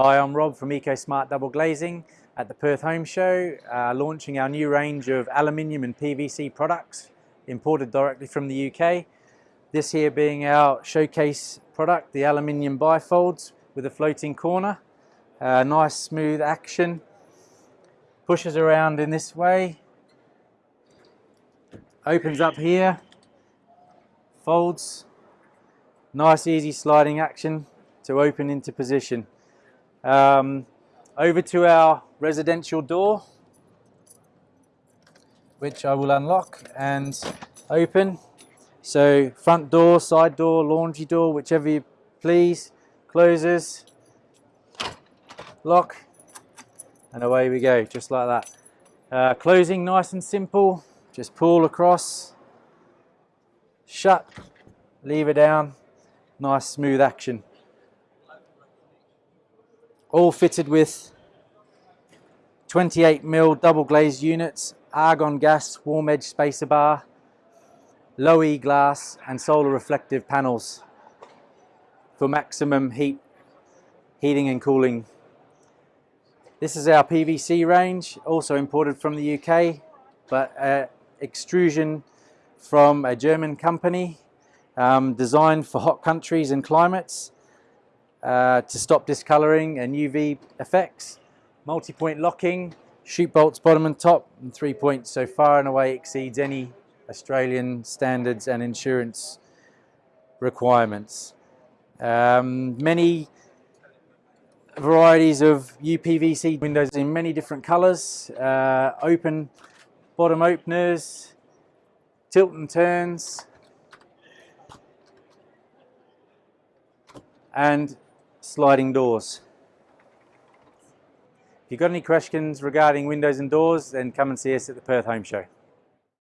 Hi, I'm Rob from EcoSmart Double Glazing at the Perth Home Show, uh, launching our new range of aluminium and PVC products imported directly from the UK. This here being our showcase product, the aluminium bifolds with a floating corner. Uh, nice smooth action. Pushes around in this way. Opens up here. Folds. Nice easy sliding action to open into position. Um, over to our residential door, which I will unlock and open. So front door, side door, laundry door, whichever you please, closes, lock, and away we go, just like that. Uh, closing nice and simple, just pull across, shut, lever down, nice smooth action all fitted with 28 mil double glazed units, argon gas, warm edge spacer bar, low E glass and solar reflective panels for maximum heat, heating and cooling. This is our PVC range, also imported from the UK, but uh, extrusion from a German company, um, designed for hot countries and climates uh, to stop discoloring and UV effects. Multi-point locking, shoot bolts bottom and top, and three points so far and away exceeds any Australian standards and insurance requirements. Um, many varieties of UPVC windows in many different colours, uh, open bottom openers, tilt and turns, and sliding doors. If you've got any questions regarding windows and doors, then come and see us at the Perth Home Show.